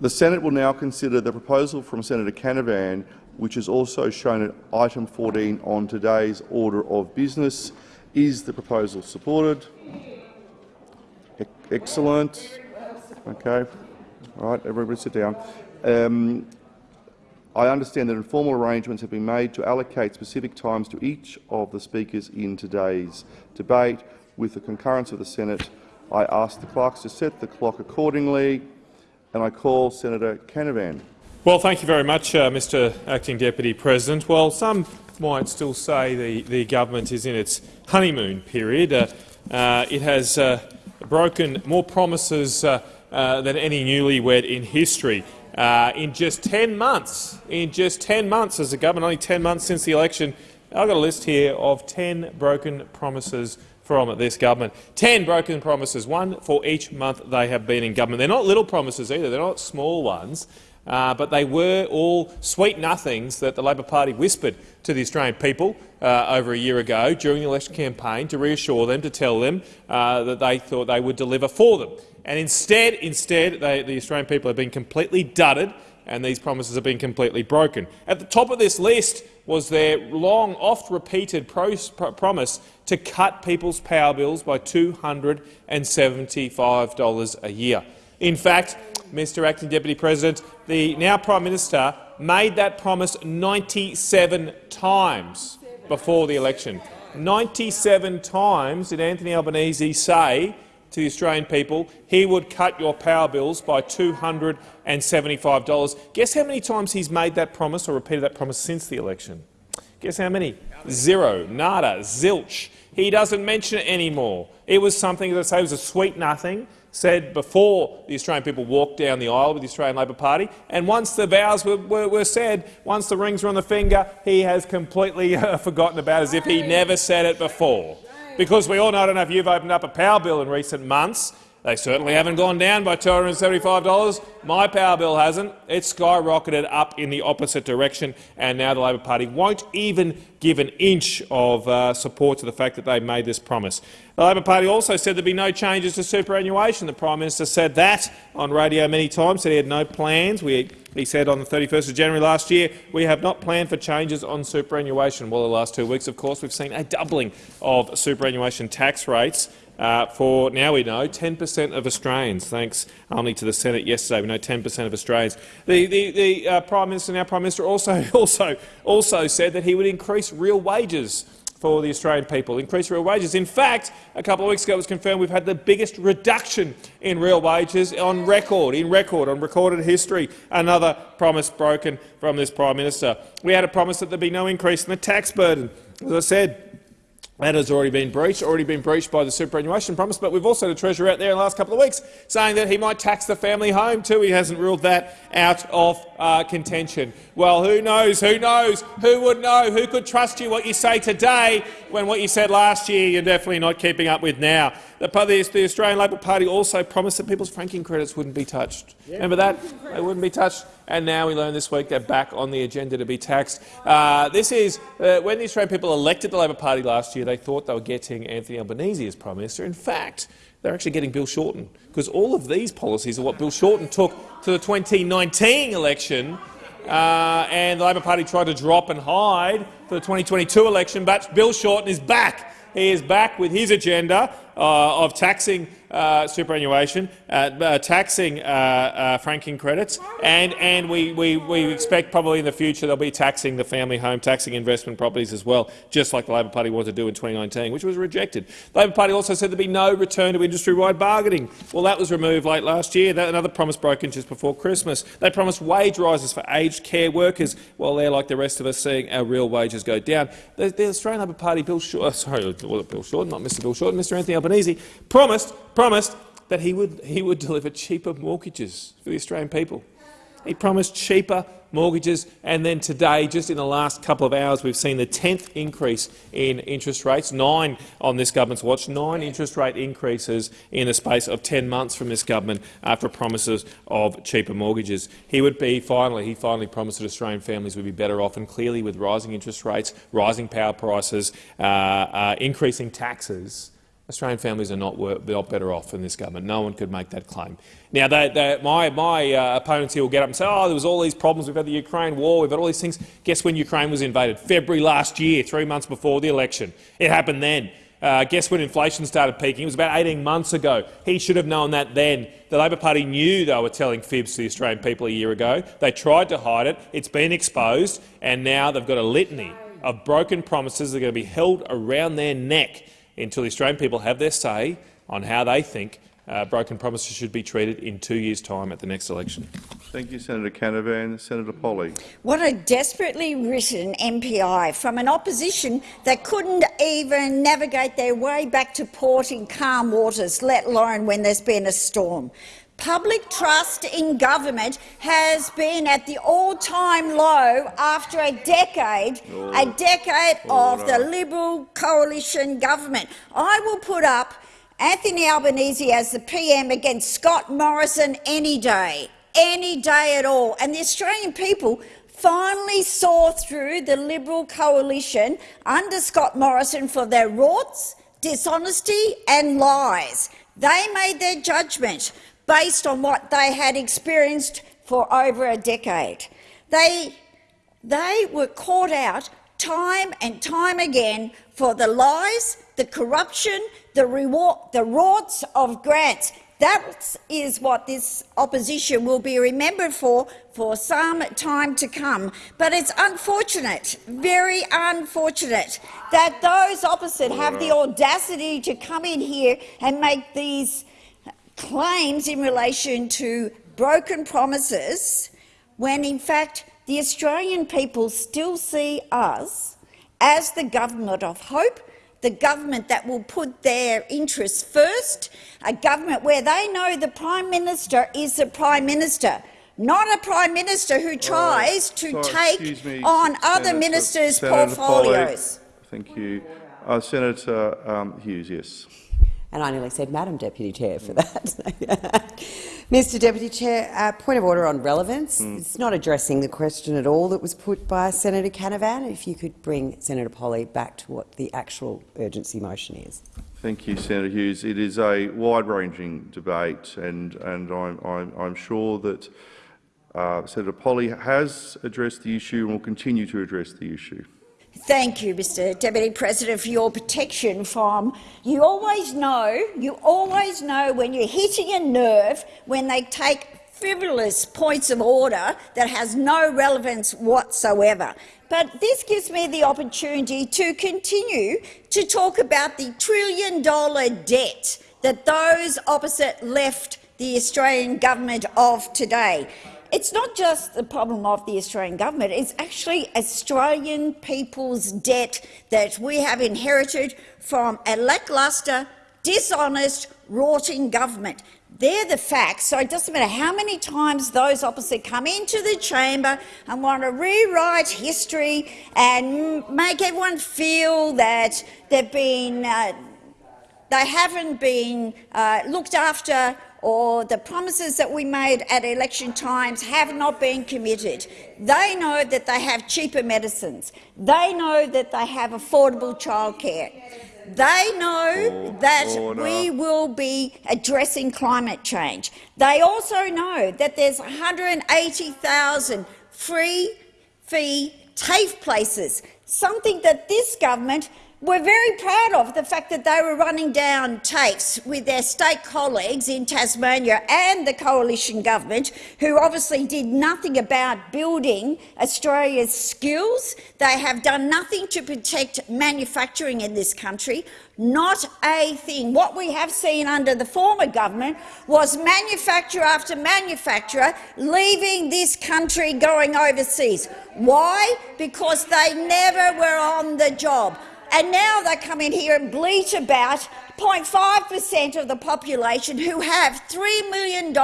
The Senate will now consider the proposal from Senator Canavan, which is also shown at item 14 on today's order of business. Is the proposal supported? E excellent. Okay. All right, everybody sit down. Um, I understand that informal arrangements have been made to allocate specific times to each of the speakers in today's debate. With the concurrence of the Senate, I ask the clerks to set the clock accordingly, and I call Senator Canavan. Well, thank you very much, uh, Mr Acting Deputy President. Well, some might still say the, the government is in its honeymoon period. Uh, uh, it has uh, broken more promises uh, uh, than any newlywed in history. In just 10 months, in just 10 months as a government, only 10 months since the election, I've got a list here of 10 broken promises from this government. 10 broken promises, one for each month they have been in government. They're not little promises either, they're not small ones, uh, but they were all sweet nothings that the Labor Party whispered to the Australian people uh, over a year ago during the election campaign to reassure them, to tell them uh, that they thought they would deliver for them. And instead, instead they, the Australian people have been completely dudded and these promises have been completely broken. At the top of this list was their long, oft-repeated promise to cut people's power bills by $275 a year. In fact, Mr Acting Deputy President, the now Prime Minister made that promise 97 times before the election. 97 times did Anthony Albanese say to the Australian people he would cut your power bills by $275. Guess how many times he's made that promise or repeated that promise since the election? Guess how many? Zero, nada, zilch. He doesn't mention it anymore. It was something, as I say, was a sweet nothing said before the Australian people walked down the aisle with the Australian Labor Party, and once the vows were, were, were said, once the rings were on the finger, he has completely uh, forgotten about it as if he never said it before. Because we all know, I don't know if you've opened up a power bill in recent months, they certainly haven't gone down by $275. My power bill hasn't. It's skyrocketed up in the opposite direction, and now the Labor Party won't even give an inch of uh, support to the fact that they made this promise. The Labor Party also said there'd be no changes to superannuation. The Prime Minister said that on radio many times, said he had no plans. We, he said on the 31st of January last year, we have not planned for changes on superannuation. Well, the last two weeks, of course, we've seen a doubling of superannuation tax rates. Uh, for now we know 10 per cent of Australians, thanks only to the Senate yesterday, we know 10 per cent of Australians. The, the, the uh, Prime Minister, now Prime Minister, also, also, also said that he would increase real wages for the Australian people, increase real wages. In fact, a couple of weeks ago it was confirmed we've had the biggest reduction in real wages on record, in record, on recorded history. Another promise broken from this Prime Minister. We had a promise that there'd be no increase in the tax burden. As I said, that has already been breached, already been breached by the superannuation promise, but we've also had a Treasurer out there in the last couple of weeks saying that he might tax the family home too. He hasn't ruled that out of uh, contention. Well, who knows? Who knows? Who would know? Who could trust you what you say today when what you said last year you're definitely not keeping up with now? The, the Australian Labor Party also promised that people's franking credits wouldn't be touched. Remember that? They wouldn't be touched and now we learn this week they're back on the agenda to be taxed. Uh, this is uh, when the Australian people elected the Labor Party last year. They thought they were getting Anthony Albanese as prime minister. In fact, they're actually getting Bill Shorten, because all of these policies are what Bill Shorten took to the 2019 election. Uh, and the Labor Party tried to drop and hide for the 2022 election, but Bill Shorten is back. He is back with his agenda uh, of taxing superannuation, uh, uh taxing uh, uh, franking credits, and, and we, we, we expect probably in the future they'll be taxing the family home, taxing investment properties as well, just like the Labor Party wanted to do in 2019, which was rejected. The Labor Party also said there'd be no return to industry-wide bargaining. Well, that was removed late last year. That, another promise broken just before Christmas. They promised wage rises for aged care workers, while they're, like the rest of us, seeing our real wages go down. The, the Australian Labor Party, Bill Shorten, sorry, Bill Shorten, not Mr Bill Shorten, Mr Anthony Albanese, promised, promised that he would, he would deliver cheaper mortgages for the Australian people. He promised cheaper mortgages, and then today, just in the last couple of hours, we've seen the 10th increase in interest rates, nine on this government's watch, nine interest rate increases in the space of 10 months from this government after promises of cheaper mortgages. He would be finally, he finally promised that Australian families would be better off, and clearly with rising interest rates, rising power prices, uh, uh, increasing taxes, Australian families are not, not better off in this government. No one could make that claim. Now, they, they, my, my uh, opponents here will get up and say, oh, there was all these problems. We've had the Ukraine war. We've had all these things. Guess when Ukraine was invaded? February last year, three months before the election. It happened then. Uh, guess when inflation started peaking? It was about 18 months ago. He should have known that then. The Labor Party knew they were telling fibs to the Australian people a year ago. They tried to hide it. It's been exposed, and now they've got a litany of broken promises that are going to be held around their neck until the Australian people have their say on how they think uh, broken promises should be treated in two years' time at the next election. Thank you, Senator Canavan. Senator Polley. What a desperately written MPI from an opposition that couldn't even navigate their way back to port in calm waters, let alone when there's been a storm. Public trust in government has been at the all-time low after a decade, oh. a decade oh, of the Liberal coalition government. I will put up Anthony Albanese as the PM against Scott Morrison any day, any day at all. And the Australian people finally saw through the Liberal coalition under Scott Morrison for their rorts, dishonesty and lies. They made their judgment based on what they had experienced for over a decade. They, they were caught out time and time again for the lies, the corruption, the, reward, the rorts of grants. That is what this opposition will be remembered for for some time to come. But it's unfortunate, very unfortunate, that those opposite have the audacity to come in here and make these claims in relation to broken promises when, in fact, the Australian people still see us as the government of hope, the government that will put their interests first, a government where they know the Prime Minister is the Prime Minister, not a Prime Minister who tries to sorry, take me, on Senator, other ministers' Senator portfolios. Thank you. Uh, Senator um, Hughes, yes and I nearly said Madam Deputy Chair for that. Mr Deputy Chair, uh, point of order on relevance. Mm. It's not addressing the question at all that was put by Senator Canavan. If you could bring Senator Polley back to what the actual urgency motion is. Thank you, Senator Hughes. It is a wide-ranging debate, and, and I'm, I'm, I'm sure that uh, Senator Polley has addressed the issue and will continue to address the issue. Thank you, Mr Deputy President, for your protection from. You always know, you always know when you're hitting a nerve when they take frivolous points of order that has no relevance whatsoever. But this gives me the opportunity to continue to talk about the trillion-dollar debt that those opposite left the Australian government of today it's not just the problem of the Australian government, it's actually Australian people's debt that we have inherited from a lacklustre, dishonest, rotting government. They're the facts, so it doesn't matter how many times those opposite come into the chamber and want to rewrite history and make everyone feel that they've been, uh, they haven't been uh, looked after or the promises that we made at election times have not been committed. They know that they have cheaper medicines. They know that they have affordable childcare. They know oh, that oh, order. we will be addressing climate change. They also know that there's 180,000 free fee TAFE places, something that this government we're very proud of the fact that they were running down TAFEs with their state colleagues in Tasmania and the coalition government, who obviously did nothing about building Australia's skills. They have done nothing to protect manufacturing in this country. Not a thing. What we have seen under the former government was manufacturer after manufacturer leaving this country going overseas. Why? Because they never were on the job. And now they come in here and bleat about 0.5 per cent of the population who have $3 million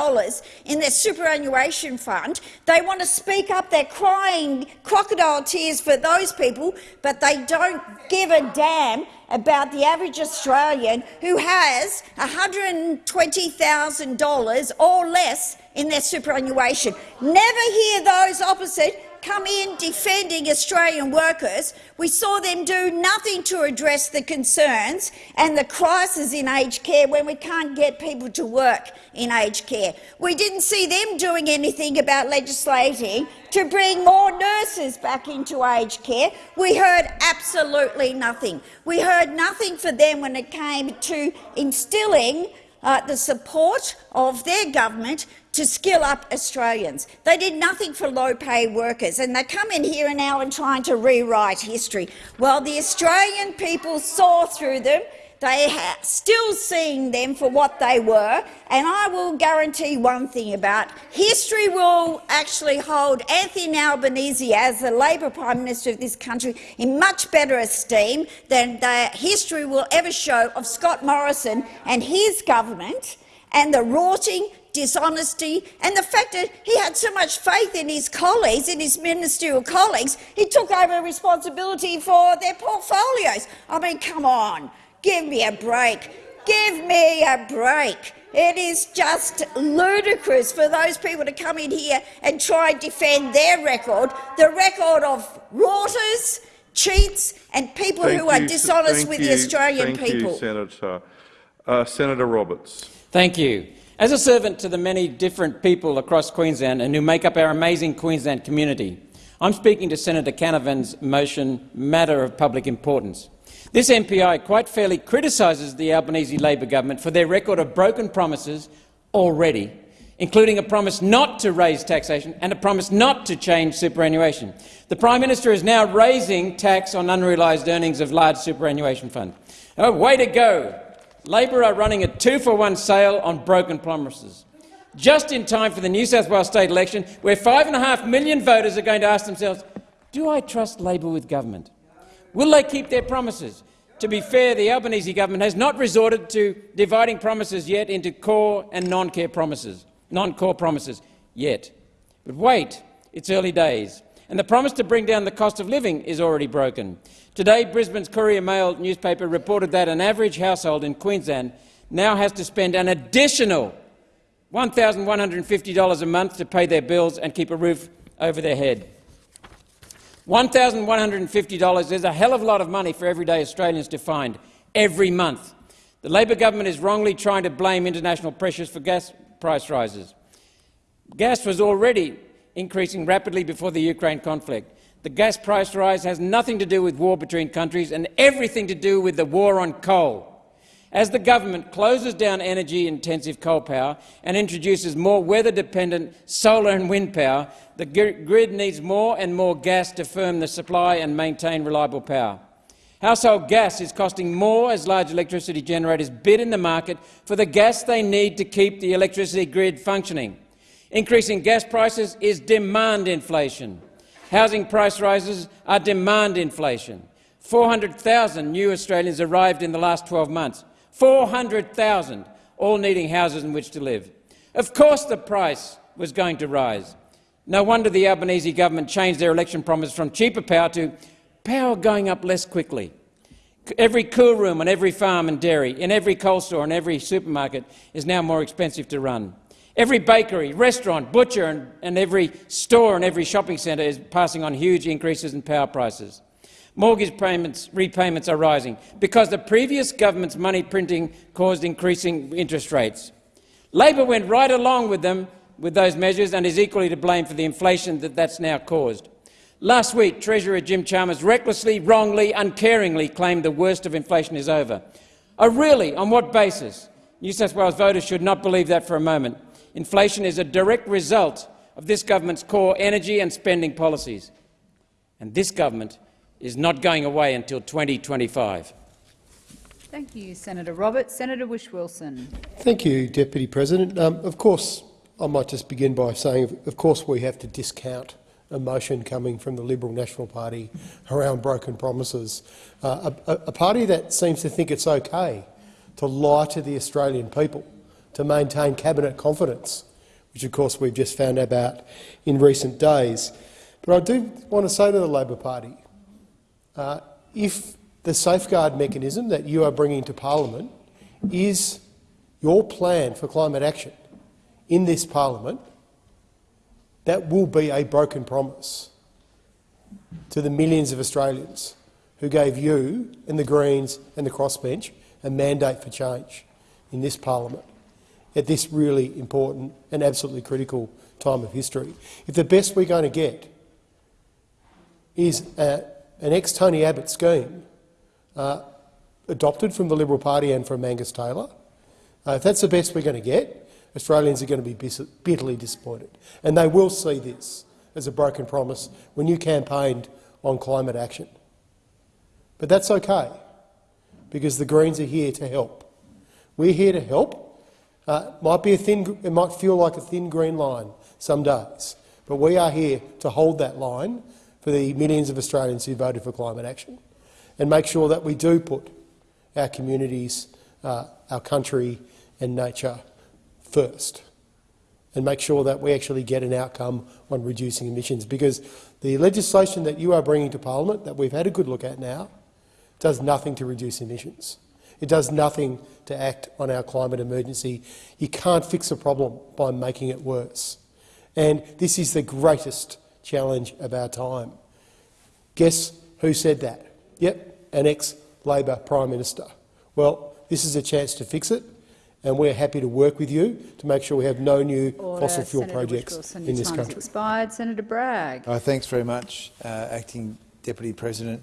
in their superannuation fund. They want to speak up. They're crying crocodile tears for those people, but they don't give a damn about the average Australian who has $120,000 or less in their superannuation. Never hear those opposite come in defending Australian workers. We saw them do nothing to address the concerns and the crisis in aged care when we can't get people to work in aged care. We didn't see them doing anything about legislating to bring more nurses back into aged care. We heard absolutely nothing. We heard nothing for them when it came to instilling uh, the support of their government to skill up Australians. They did nothing for low-paid workers, and they come in here now and trying to rewrite history. Well, the Australian people saw through them. They still seeing them for what they were, and I will guarantee one thing about history will actually hold Anthony Albanese as the Labor Prime Minister of this country in much better esteem than the history will ever show of Scott Morrison and his government and the rorting, dishonesty and the fact that he had so much faith in his colleagues, in his ministerial colleagues, he took over responsibility for their portfolios. I mean, come on, give me a break. Give me a break. It is just ludicrous for those people to come in here and try and defend their record, the record of rorters, cheats and people Thank who are you, dishonest thank with you, the Australian thank people. You, Senator. Uh, Senator Roberts. Thank you. As a servant to the many different people across Queensland and who make up our amazing Queensland community, I'm speaking to Senator Canavan's motion, Matter of Public Importance. This MPI quite fairly criticises the Albanese Labor government for their record of broken promises already, including a promise not to raise taxation and a promise not to change superannuation. The Prime Minister is now raising tax on unrealised earnings of large superannuation funds. Oh, way to go! Labor are running a two-for-one sale on broken promises, just in time for the New South Wales state election, where five and a half million voters are going to ask themselves, do I trust Labor with government? Will they keep their promises? To be fair, the Albanese government has not resorted to dividing promises yet into core and non-core promises, non-core promises yet. But wait, it's early days, and the promise to bring down the cost of living is already broken. Today, Brisbane's Courier Mail newspaper reported that an average household in Queensland now has to spend an additional $1,150 a month to pay their bills and keep a roof over their head. $1,150 is a hell of a lot of money for everyday Australians to find every month. The Labor government is wrongly trying to blame international pressures for gas price rises. Gas was already increasing rapidly before the Ukraine conflict. The gas price rise has nothing to do with war between countries and everything to do with the war on coal. As the government closes down energy-intensive coal power and introduces more weather-dependent solar and wind power, the grid needs more and more gas to firm the supply and maintain reliable power. Household gas is costing more as large electricity generators bid in the market for the gas they need to keep the electricity grid functioning. Increasing gas prices is demand inflation. Housing price rises are demand inflation. 400,000 new Australians arrived in the last 12 months. 400,000, all needing houses in which to live. Of course the price was going to rise. No wonder the Albanese government changed their election promise from cheaper power to power going up less quickly. Every cool room on every farm and dairy, in every coal store and every supermarket is now more expensive to run. Every bakery, restaurant, butcher and, and every store and every shopping centre is passing on huge increases in power prices. Mortgage payments, repayments are rising because the previous government's money printing caused increasing interest rates. Labor went right along with them with those measures and is equally to blame for the inflation that that's now caused. Last week, Treasurer Jim Chalmers recklessly, wrongly, uncaringly claimed the worst of inflation is over. Oh, really? On what basis? New South Wales voters should not believe that for a moment. Inflation is a direct result of this government's core energy and spending policies. And this government is not going away until 2025. Thank you, Senator Roberts. Senator Whish-Wilson. Thank you, Deputy President. Um, of course, I might just begin by saying, of course, we have to discount a motion coming from the Liberal National Party around broken promises. Uh, a, a party that seems to think it's okay to lie to the Australian people to maintain cabinet confidence, which of course we've just found out about in recent days. But I do want to say to the Labor Party, uh, if the safeguard mechanism that you are bringing to parliament is your plan for climate action in this parliament, that will be a broken promise to the millions of Australians who gave you and the Greens and the crossbench a mandate for change in this parliament at this really important and absolutely critical time of history. If the best we're going to get is a, an ex-Tony Abbott scheme uh, adopted from the Liberal Party and from Angus Taylor, uh, if that's the best we're going to get, Australians are going to be bitterly disappointed. And they will see this as a broken promise when you campaigned on climate action. But that's okay, because the Greens are here to help. We're here to help. Uh, might be a thin, it might feel like a thin green line some days, but we are here to hold that line for the millions of Australians who voted for climate action and make sure that we do put our communities, uh, our country and nature first and make sure that we actually get an outcome on reducing emissions because the legislation that you are bringing to parliament that we've had a good look at now does nothing to reduce emissions. It does nothing to act on our climate emergency. You can't fix a problem by making it worse. And this is the greatest challenge of our time. Guess who said that? Yep, an ex-Labor Prime Minister. Well, this is a chance to fix it, and we're happy to work with you to make sure we have no new Order. fossil fuel Senator projects Whitfield, in this country. expired. Senator Bragg. Uh, thanks very much, uh, Acting Deputy President.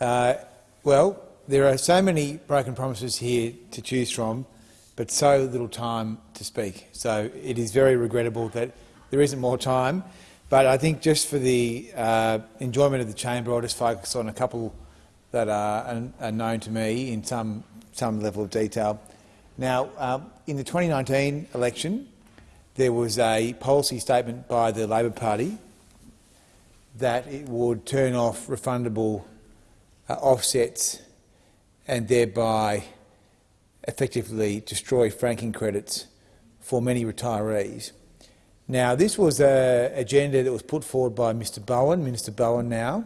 Uh, well, there are so many broken promises here to choose from, but so little time to speak. So it is very regrettable that there isn't more time. But I think just for the uh, enjoyment of the chamber, I'll just focus on a couple that are, are known to me in some, some level of detail. Now, um, in the 2019 election, there was a policy statement by the Labor Party that it would turn off refundable uh, offsets and thereby effectively destroy franking credits for many retirees. Now, this was an agenda that was put forward by Mr Bowen, Minister Bowen now,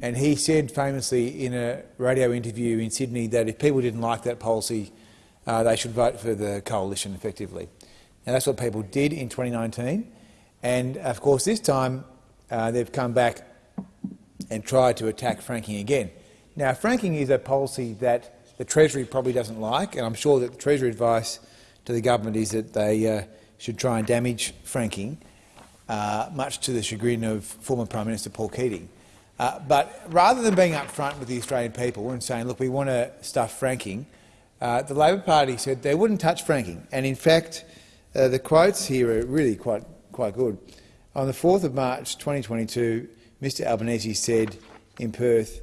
and he said famously in a radio interview in Sydney that if people didn't like that policy, uh, they should vote for the coalition effectively. Now, that's what people did in 2019, and of course this time uh, they've come back and tried to attack franking again. Now, franking is a policy that the Treasury probably doesn't like, and I'm sure that the Treasury advice to the government is that they uh, should try and damage franking, uh, much to the chagrin of former Prime Minister Paul Keating. Uh, but rather than being upfront with the Australian people and saying, look, we want to stuff franking, uh, the Labor Party said they wouldn't touch franking. And in fact, uh, the quotes here are really quite, quite good. On the 4th of March 2022, Mr Albanese said in Perth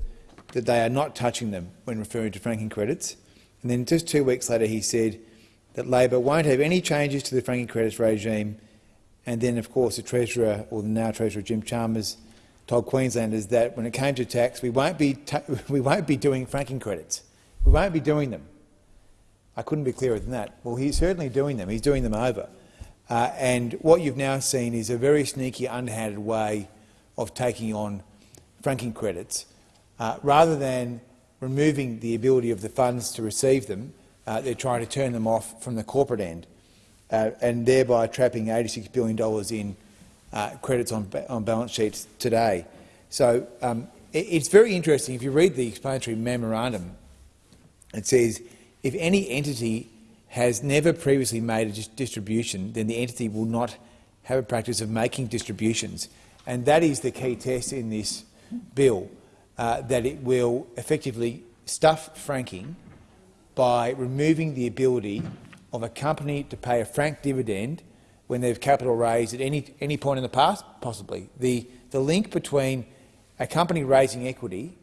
that they are not touching them when referring to franking credits. And then just two weeks later he said that Labor won't have any changes to the franking credits regime. And then, of course, the Treasurer, or the now Treasurer Jim Chalmers, told Queenslanders that when it came to tax, we won't be, we won't be doing franking credits. We won't be doing them. I couldn't be clearer than that. Well, he's certainly doing them. He's doing them over. Uh, and what you've now seen is a very sneaky, underhanded way of taking on franking credits. Uh, rather than removing the ability of the funds to receive them, uh, they're trying to turn them off from the corporate end uh, and thereby trapping $86 billion in uh, credits on, on balance sheets today. So um, it, it's very interesting. If you read the explanatory memorandum, it says if any entity has never previously made a distribution, then the entity will not have a practice of making distributions. And that is the key test in this bill, uh, that it will effectively stuff franking by removing the ability of a company to pay a frank dividend when they've capital raised at any, any point in the past, possibly. The, the link between a company raising equity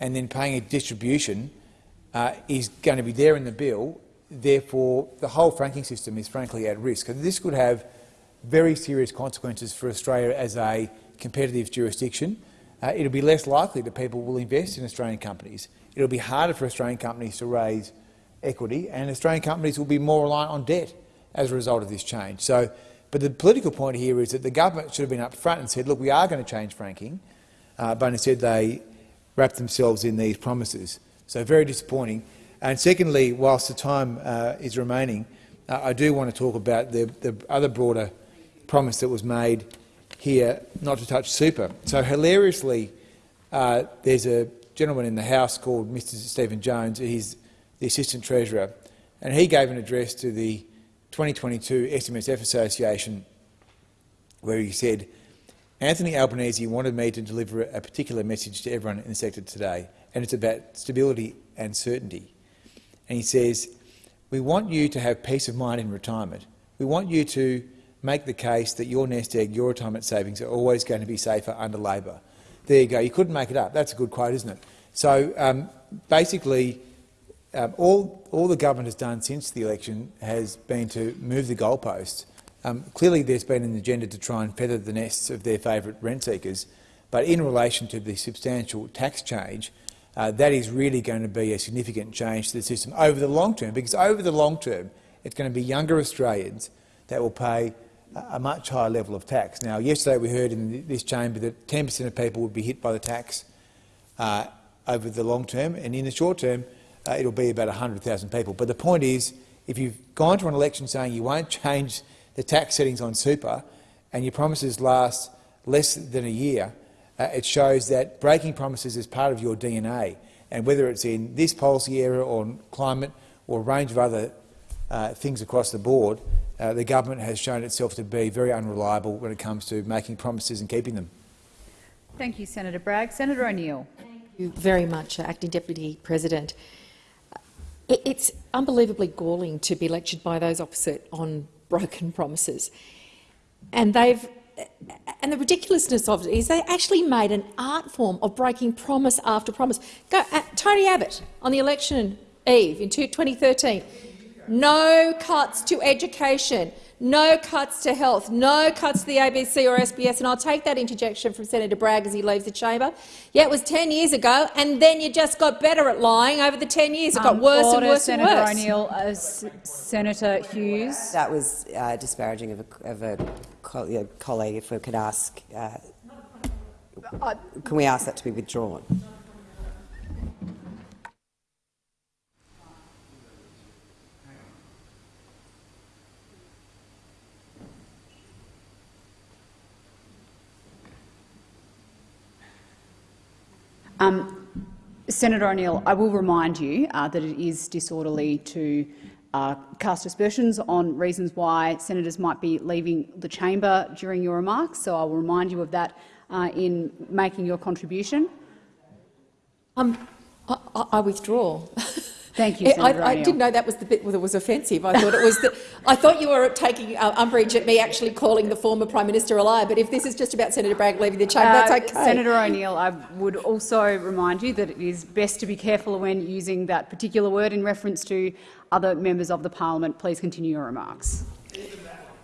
and then paying a distribution uh, is going to be there in the bill. Therefore, the whole franking system is frankly at risk. And this could have very serious consequences for Australia as a competitive jurisdiction. Uh, it'll be less likely that people will invest in Australian companies. It'll be harder for Australian companies to raise equity, and Australian companies will be more reliant on debt as a result of this change. So, but the political point here is that the government should have been up front and said, look, we are going to change franking, uh, but instead they wrapped themselves in these promises. So very disappointing. And secondly, whilst the time uh, is remaining, uh, I do want to talk about the, the other broader promise that was made here not to touch super. So hilariously, uh, there's a gentleman in the House called Mr Stephen Jones. He's the Assistant Treasurer, and he gave an address to the 2022 SMSF Association where he said, Anthony Albanese wanted me to deliver a particular message to everyone in the sector today, and it's about stability and certainty. And he says, we want you to have peace of mind in retirement. We want you to make the case that your nest egg, your retirement savings are always going to be safer under Labor. There you go. You couldn't make it up. That's a good quote, isn't it? So um, basically, um, all, all the government has done since the election has been to move the goalposts. Um, clearly there's been an agenda to try and feather the nests of their favourite rent seekers, but in relation to the substantial tax change, uh, that is really going to be a significant change to the system over the long term, because over the long term it's going to be younger Australians that will pay a much higher level of tax. Now, yesterday we heard in this chamber that 10 per cent of people would be hit by the tax uh, over the long term, and in the short term uh, it'll be about 100,000 people. But the point is, if you've gone to an election saying you won't change the tax settings on super and your promises last less than a year, uh, it shows that breaking promises is part of your DNA. And whether it's in this policy area or climate or a range of other uh, things across the board, uh, the government has shown itself to be very unreliable when it comes to making promises and keeping them. Thank you, Senator Bragg. Senator O'Neill. Thank you very much, Acting Deputy President. It's unbelievably galling to be lectured by those opposite on broken promises. And they've and the ridiculousness of it is they actually made an art form of breaking promise after promise. Go, uh, Tony Abbott on the election eve in 2013, no cuts to education, no cuts to health, no cuts to the ABC or SBS, and I'll take that interjection from Senator Bragg as he leaves the chamber. Yeah, it was 10 years ago, and then you just got better at lying over the 10 years. It got um, worse order, and worse Senator and worse. O'Neill, uh, Senator Hughes. That was uh, disparaging of a, of a co colleague. If we could ask, uh, can we ask that to be withdrawn? Um, Senator O'Neill, I will remind you uh, that it is disorderly to uh, cast aspersions on reasons why senators might be leaving the chamber during your remarks, so I will remind you of that uh, in making your contribution. Um, I, I withdraw. Thank you, Senator I, I didn't know that was the bit that was offensive. I thought it was. The, I thought you were taking uh, umbrage at me actually calling the former Prime Minister a liar. But if this is just about Senator Bragg leaving the chamber, uh, that's okay. Senator O'Neill, I would also remind you that it is best to be careful when using that particular word in reference to other members of the parliament. Please continue your remarks.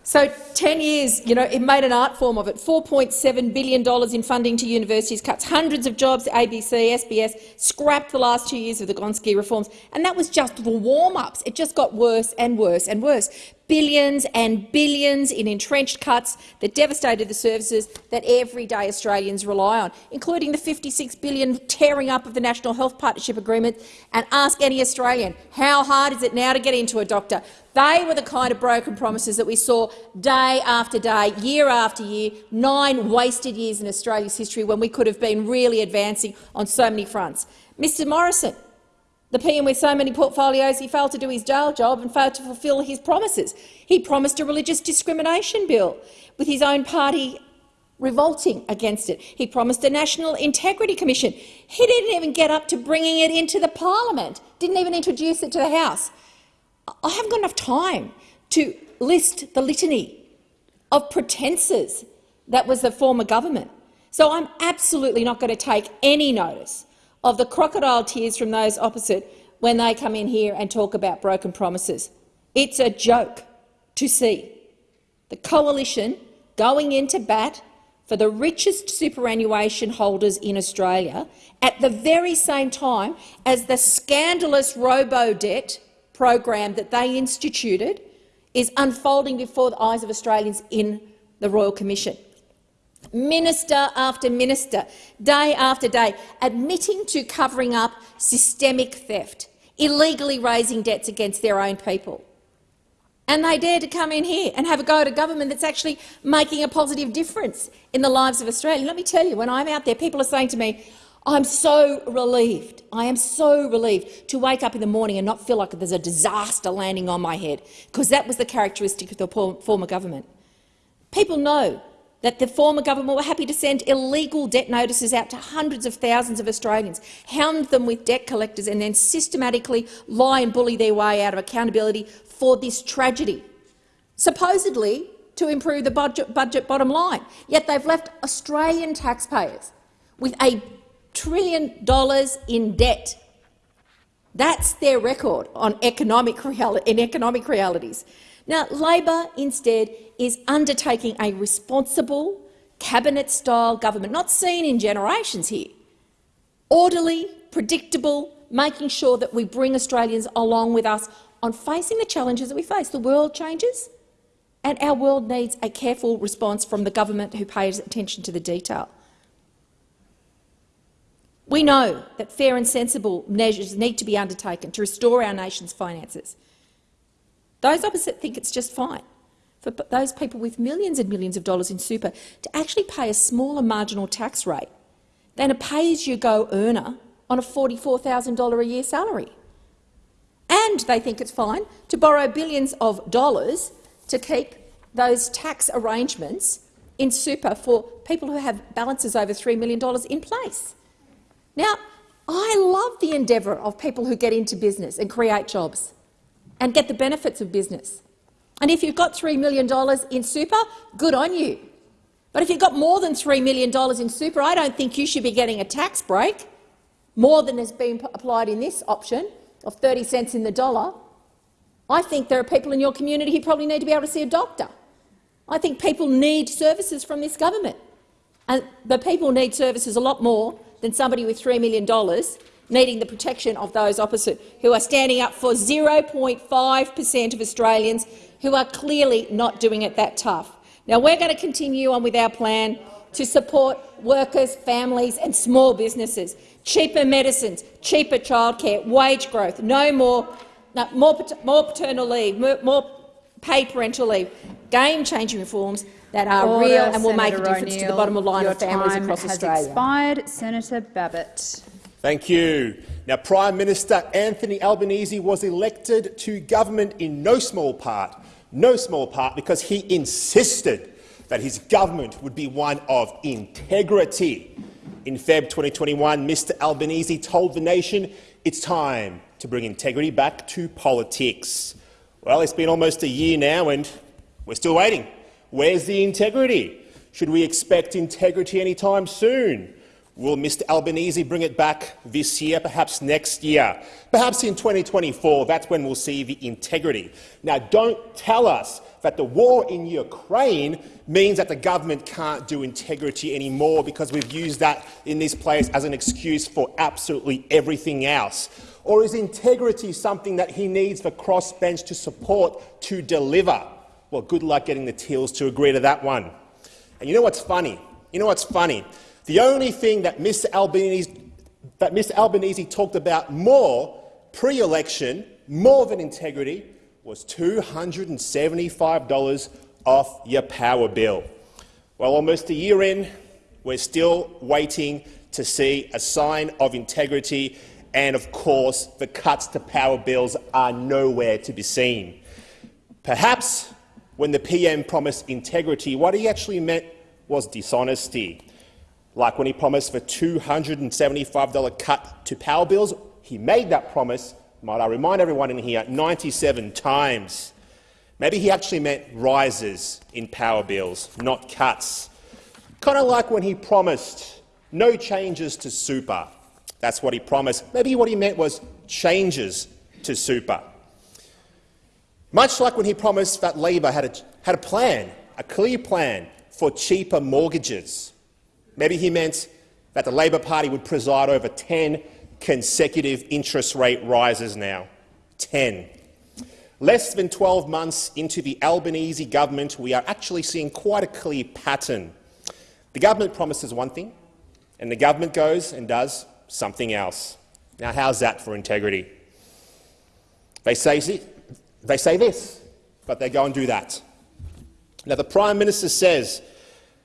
So 10 years, you know, it made an art form of it. $4.7 billion in funding to universities, cuts hundreds of jobs, ABC, SBS, scrapped the last two years of the Gonski reforms. And that was just the warm-ups. It just got worse and worse and worse billions and billions in entrenched cuts that devastated the services that everyday Australians rely on, including the 56 billion tearing up of the National Health Partnership Agreement. And ask any Australian, how hard is it now to get into a doctor? They were the kind of broken promises that we saw day after day, year after year, nine wasted years in Australia's history when we could have been really advancing on so many fronts. Mr Morrison, the PM with so many portfolios, he failed to do his jail job and failed to fulfil his promises. He promised a religious discrimination bill, with his own party revolting against it. He promised a National Integrity Commission. He didn't even get up to bringing it into the parliament, didn't even introduce it to the House. I haven't got enough time to list the litany of pretences that was the former government. So I'm absolutely not going to take any notice of the crocodile tears from those opposite when they come in here and talk about broken promises. It's a joke to see the coalition going into bat for the richest superannuation holders in Australia at the very same time as the scandalous robo-debt program that they instituted is unfolding before the eyes of Australians in the Royal Commission minister after minister, day after day, admitting to covering up systemic theft, illegally raising debts against their own people. And they dare to come in here and have a go at a government that's actually making a positive difference in the lives of Australia. Let me tell you, when I'm out there, people are saying to me, I'm so relieved, I am so relieved to wake up in the morning and not feel like there's a disaster landing on my head, because that was the characteristic of the former government. People know that the former government were happy to send illegal debt notices out to hundreds of thousands of Australians, hound them with debt collectors and then systematically lie and bully their way out of accountability for this tragedy, supposedly to improve the budget, budget bottom line. Yet they've left Australian taxpayers with a trillion dollars in debt. That's their record on economic in economic realities. Now, Labor instead is undertaking a responsible, cabinet-style government, not seen in generations here. Orderly, predictable, making sure that we bring Australians along with us on facing the challenges that we face. The world changes, and our world needs a careful response from the government who pays attention to the detail. We know that fair and sensible measures need to be undertaken to restore our nation's finances. Those opposite think it's just fine for those people with millions and millions of dollars in super to actually pay a smaller marginal tax rate than a pay-as-you-go earner on a $44,000 a year salary. And they think it's fine to borrow billions of dollars to keep those tax arrangements in super for people who have balances over $3 million in place. Now, I love the endeavour of people who get into business and create jobs and get the benefits of business. And if you've got $3 million in super, good on you. But if you've got more than $3 million in super, I don't think you should be getting a tax break, more than has been applied in this option of 30 cents in the dollar. I think there are people in your community who probably need to be able to see a doctor. I think people need services from this government. And the people need services a lot more than somebody with $3 million needing the protection of those opposite, who are standing up for 0.5 per cent of Australians who are clearly not doing it that tough. Now, we're going to continue on with our plan to support workers, families and small businesses. Cheaper medicines, cheaper childcare, wage growth, no more, no, more, more paternal leave, more, more paid parental leave, game-changing reforms that are Order, real and will Senator make a difference to the bottom line of families across has Australia. Expired. Senator Babet. Thank you. Now, Prime Minister Anthony Albanese was elected to government in no small part, no small part because he insisted that his government would be one of integrity. In Feb 2021, Mr Albanese told the nation it's time to bring integrity back to politics. Well, it's been almost a year now and we're still waiting. Where's the integrity? Should we expect integrity anytime soon? Will Mr Albanese bring it back this year, perhaps next year? Perhaps in 2024, that's when we'll see the integrity. Now, don't tell us that the war in Ukraine means that the government can't do integrity anymore because we've used that in this place as an excuse for absolutely everything else. Or is integrity something that he needs the crossbench to support to deliver? Well, good luck getting the Teals to agree to that one. And you know what's funny? You know what's funny? The only thing that Mr Albanese, that Albanese talked about more pre-election, more than integrity, was $275 off your power bill. Well, almost a year in, we're still waiting to see a sign of integrity, and of course the cuts to power bills are nowhere to be seen. Perhaps when the PM promised integrity, what he actually meant was dishonesty. Like when he promised the $275 cut to power bills, he made that promise, might I remind everyone in here, 97 times. Maybe he actually meant rises in power bills, not cuts. Kind of like when he promised no changes to super. That's what he promised. Maybe what he meant was changes to super. Much like when he promised that Labor had a, had a plan, a clear plan for cheaper mortgages. Maybe he meant that the Labor Party would preside over 10 consecutive interest rate rises now. 10. Less than 12 months into the Albanese government, we are actually seeing quite a clear pattern. The government promises one thing, and the government goes and does something else. Now, how's that for integrity? They say they say this. but they go and do that. Now, the Prime Minister says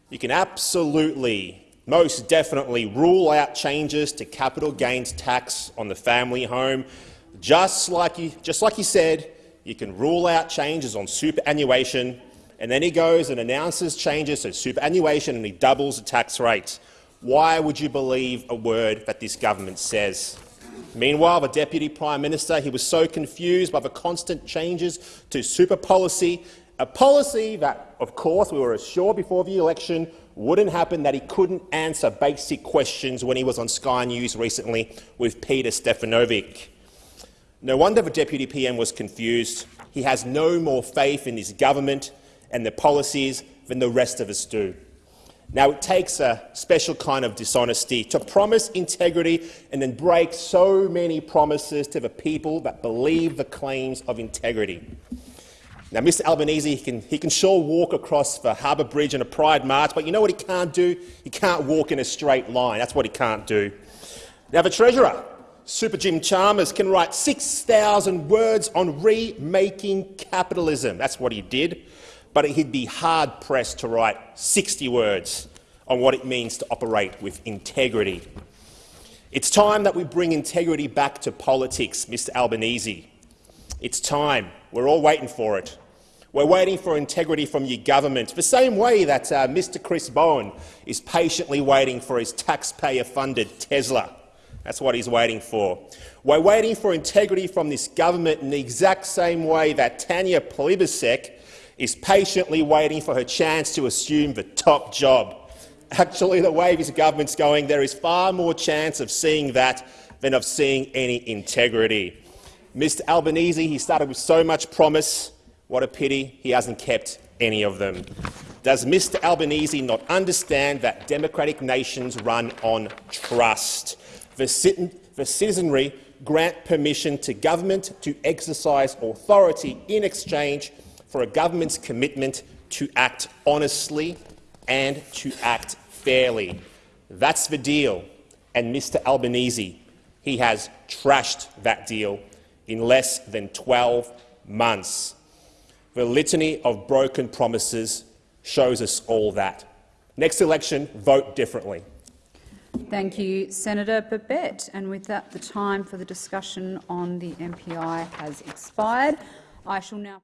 you can absolutely, most definitely rule out changes to capital gains tax on the family home. Just like he, just like he said, you can rule out changes on superannuation, and then he goes and announces changes to superannuation and he doubles the tax rate. Why would you believe a word that this government says? Meanwhile, the Deputy Prime Minister he was so confused by the constant changes to super policy, a policy that, of course, we were assured before the election wouldn't happen, that he couldn't answer basic questions when he was on Sky News recently with Peter Stefanovic. No wonder the Deputy PM was confused. He has no more faith in his government and their policies than the rest of us do. Now, it takes a special kind of dishonesty to promise integrity and then break so many promises to the people that believe the claims of integrity. Now, Mr Albanese, he can, he can sure walk across the Harbour Bridge in a Pride March, but you know what he can't do? He can't walk in a straight line. That's what he can't do. Now, the Treasurer, Super Jim Chalmers, can write 6,000 words on remaking capitalism. That's what he did but he'd be hard-pressed to write 60 words on what it means to operate with integrity. It's time that we bring integrity back to politics, Mr Albanese. It's time. We're all waiting for it. We're waiting for integrity from your government, the same way that uh, Mr Chris Bowen is patiently waiting for his taxpayer-funded Tesla. That's what he's waiting for. We're waiting for integrity from this government in the exact same way that Tanya Plibersek is patiently waiting for her chance to assume the top job. Actually, the way this government's going, there is far more chance of seeing that than of seeing any integrity. Mr Albanese, he started with so much promise. What a pity he hasn't kept any of them. Does Mr Albanese not understand that democratic nations run on trust? The, the citizenry grant permission to government to exercise authority in exchange for a government's commitment to act honestly and to act fairly. That's the deal, and Mr Albanese, he has trashed that deal in less than 12 months. The litany of broken promises shows us all that. Next election, vote differently. Thank you, Senator Babet. And with that, the time for the discussion on the MPI has expired. I shall now